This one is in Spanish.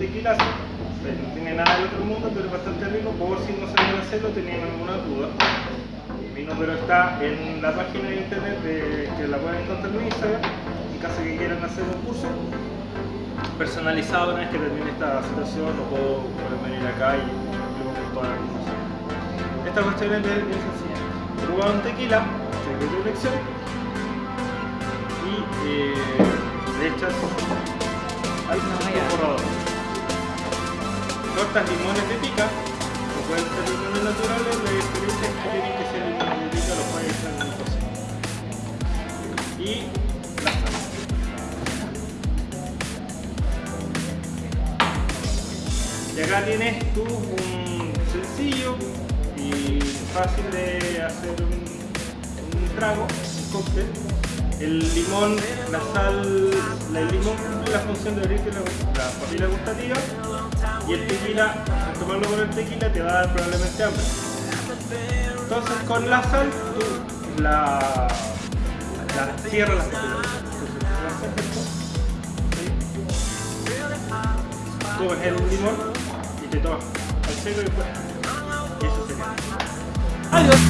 tequila no tiene nada del otro mundo, pero es bastante rico. Por si no sabían hacerlo, tenían alguna duda. Mi número está en la página de internet de, que la pueden encontrar en Instagram. En caso que quieran hacer un curso personalizado, una vez que termine esta situación, lo puedo venir acá y con toda la información. Esta cuestión es bien sencilla. Un tequila, secreto de elección, y eh, le echas al borrador cortas limones de pica, o pueden ser limones naturales, la diferencia es que tienen que ser limones de pica, los pueden echar en cocina. Y la sal. Y acá tienes tú un sencillo y fácil de hacer un, trago, un cóctel. El limón, la sal, el limón cumple la función de abrirte la, la papila gustativa y el tequila, al tomarlo con el tequila te va a dar probablemente hambre. Entonces con la sal tú la, la cierras las ves el limón y te tomas al seco y después. Y eso sería. Adiós.